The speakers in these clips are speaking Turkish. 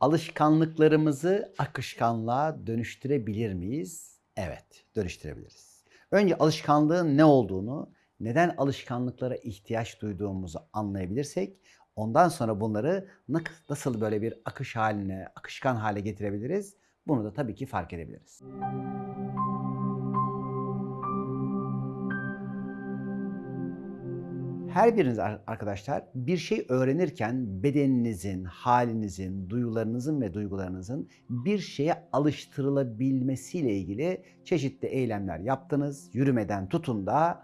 Alışkanlıklarımızı akışkanlığa dönüştürebilir miyiz? Evet, dönüştürebiliriz. Önce alışkanlığın ne olduğunu, neden alışkanlıklara ihtiyaç duyduğumuzu anlayabilirsek, ondan sonra bunları nasıl böyle bir akış haline, akışkan hale getirebiliriz? Bunu da tabii ki fark edebiliriz. Her biriniz arkadaşlar bir şey öğrenirken bedeninizin, halinizin, duyularınızın ve duygularınızın bir şeye alıştırılabilmesiyle ilgili çeşitli eylemler yaptınız. Yürümeden tutun da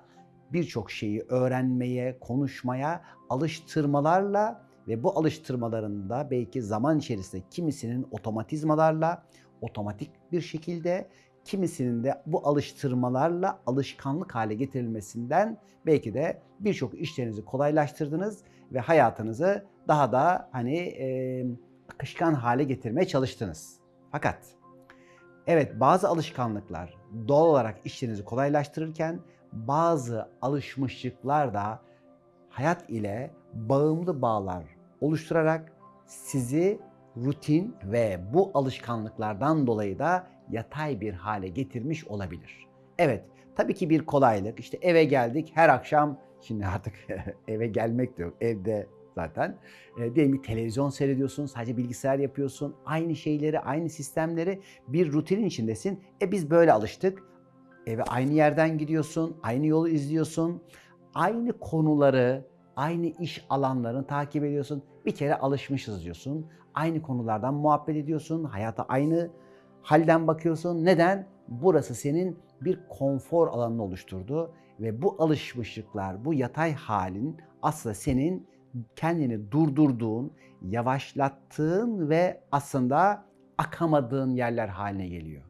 birçok şeyi öğrenmeye, konuşmaya alıştırmalarla ve bu alıştırmaların da belki zaman içerisinde kimisinin otomatizmalarla, otomatik bir şekilde kimisinin de bu alıştırmalarla alışkanlık hale getirilmesinden belki de birçok işlerinizi kolaylaştırdınız ve hayatınızı daha da hani e, akışkan hale getirmeye çalıştınız. Fakat evet bazı alışkanlıklar doğal olarak işlerinizi kolaylaştırırken bazı alışmışlıklar da hayat ile bağımlı bağlar oluşturarak sizi rutin ve bu alışkanlıklardan dolayı da yatay bir hale getirmiş olabilir. Evet, tabii ki bir kolaylık. İşte eve geldik her akşam, şimdi artık eve gelmek de yok, evde zaten. E, diyelim ki televizyon seyrediyorsun, sadece bilgisayar yapıyorsun. Aynı şeyleri, aynı sistemleri bir rutinin içindesin. E biz böyle alıştık. Eve aynı yerden gidiyorsun, aynı yolu izliyorsun. Aynı konuları, aynı iş alanlarını takip ediyorsun. Bir kere alışmışız diyorsun. Aynı konulardan muhabbet ediyorsun. Hayata aynı halden bakıyorsun. Neden? Burası senin bir konfor alanını oluşturdu ve bu alışmışlıklar, bu yatay halin aslında senin kendini durdurduğun, yavaşlattığın ve aslında akamadığın yerler haline geliyor.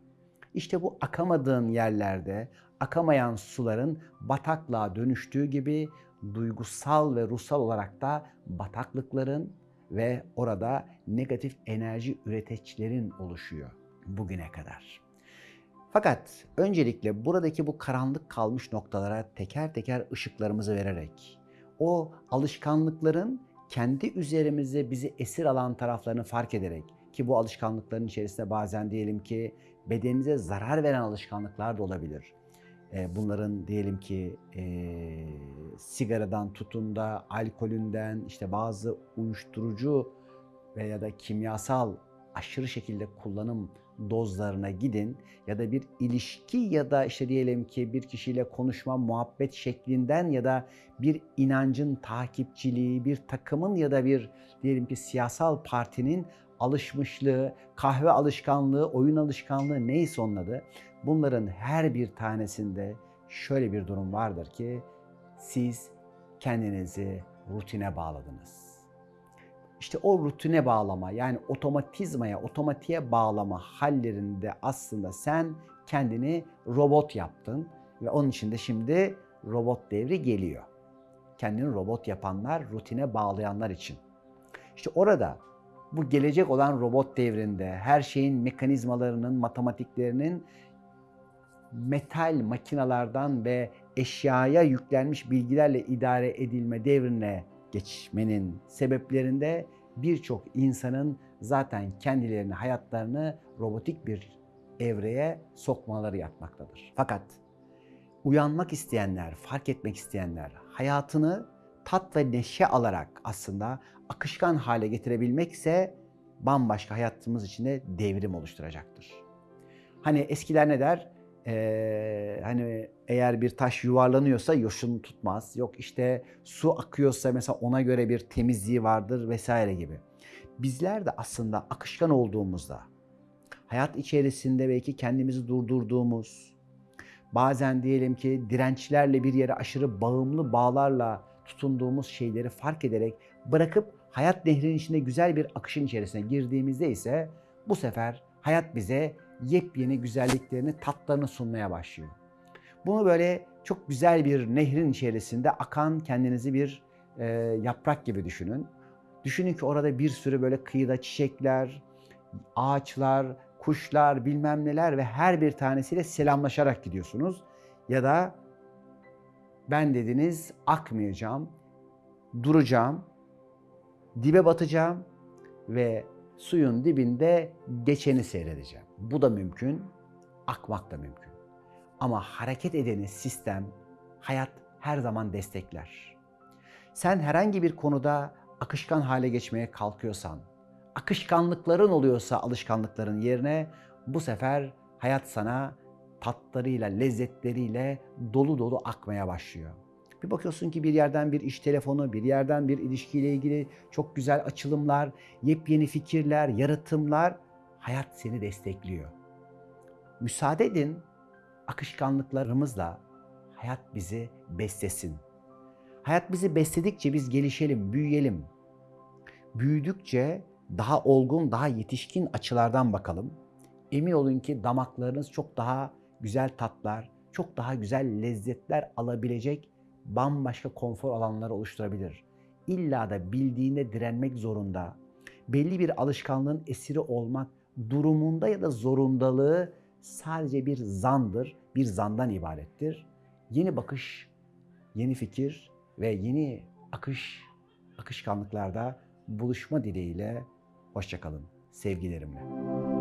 İşte bu akamadığın yerlerde akamayan suların bataklığa dönüştüğü gibi duygusal ve ruhsal olarak da bataklıkların ve orada negatif enerji üreticilerin oluşuyor bugüne kadar. Fakat öncelikle buradaki bu karanlık kalmış noktalara teker teker ışıklarımızı vererek o alışkanlıkların kendi üzerimize bizi esir alan taraflarını fark ederek ki bu alışkanlıkların içerisinde bazen diyelim ki bedeninize zarar veren alışkanlıklar da olabilir. Ee, bunların diyelim ki e, sigaradan tutun da alkolünden işte bazı uyuşturucu veya da kimyasal aşırı şekilde kullanım dozlarına gidin ya da bir ilişki ya da işte diyelim ki bir kişiyle konuşma, muhabbet şeklinden ya da bir inancın takipçiliği, bir takımın ya da bir diyelim ki siyasal partinin alışmışlığı, kahve alışkanlığı, oyun alışkanlığı neyse onun adı. Bunların her bir tanesinde şöyle bir durum vardır ki siz kendinizi rutine bağladınız. İşte o rutine bağlama yani otomatizmaya, otomatiğe bağlama hallerinde aslında sen kendini robot yaptın ve onun için de şimdi robot devri geliyor. Kendini robot yapanlar, rutine bağlayanlar için. İşte orada bu gelecek olan robot devrinde her şeyin mekanizmalarının, matematiklerinin metal makinalardan ve eşyaya yüklenmiş bilgilerle idare edilme devrine geçmenin sebeplerinde birçok insanın zaten kendilerini, hayatlarını robotik bir evreye sokmaları yatmaktadır. Fakat uyanmak isteyenler, fark etmek isteyenler, hayatını tat ve neşe alarak aslında akışkan hale getirebilmekse bambaşka hayatımız içinde devrim oluşturacaktır. Hani eskiler ne der? Ee, hani eğer bir taş yuvarlanıyorsa yoşun tutmaz. Yok işte su akıyorsa mesela ona göre bir temizliği vardır vesaire gibi. Bizler de aslında akışkan olduğumuzda, hayat içerisinde belki kendimizi durdurduğumuz, bazen diyelim ki dirençlerle bir yere aşırı bağımlı bağlarla tutunduğumuz şeyleri fark ederek bırakıp hayat nehrinin içinde güzel bir akışın içerisine girdiğimizde ise bu sefer hayat bize yepyeni güzelliklerini, tatlarını sunmaya başlıyor. Bunu böyle çok güzel bir nehrin içerisinde akan kendinizi bir e, yaprak gibi düşünün. Düşünün ki orada bir sürü böyle kıyıda çiçekler, ağaçlar, kuşlar, bilmem neler ve her bir tanesiyle selamlaşarak gidiyorsunuz. Ya da ben dediniz akmayacağım, duracağım, dibe batacağım ve suyun dibinde geçeni seyredeceğim. Bu da mümkün, akmak da mümkün. Ama hareket edeni sistem, hayat her zaman destekler. Sen herhangi bir konuda akışkan hale geçmeye kalkıyorsan, akışkanlıkların oluyorsa alışkanlıkların yerine bu sefer hayat sana tatlarıyla, lezzetleriyle dolu dolu akmaya başlıyor. Bir bakıyorsun ki bir yerden bir iş telefonu, bir yerden bir ilişkiyle ilgili çok güzel açılımlar, yepyeni fikirler, yaratımlar hayat seni destekliyor. Müsaade edin akışkanlıklarımızla hayat bizi beslesin. Hayat bizi besledikçe biz gelişelim, büyüyelim. Büyüdükçe daha olgun, daha yetişkin açılardan bakalım. Emin olun ki damaklarınız çok daha güzel tatlar, çok daha güzel lezzetler alabilecek bambaşka konfor alanları oluşturabilir. İlla da bildiğine direnmek zorunda. Belli bir alışkanlığın esiri olmak durumunda ya da zorundalığı sadece bir zandır, bir zandan ibarettir. Yeni bakış, yeni fikir ve yeni akış, akışkanlıklarda buluşma dileğiyle hoşçakalın sevgilerimle.